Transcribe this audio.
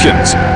solutions.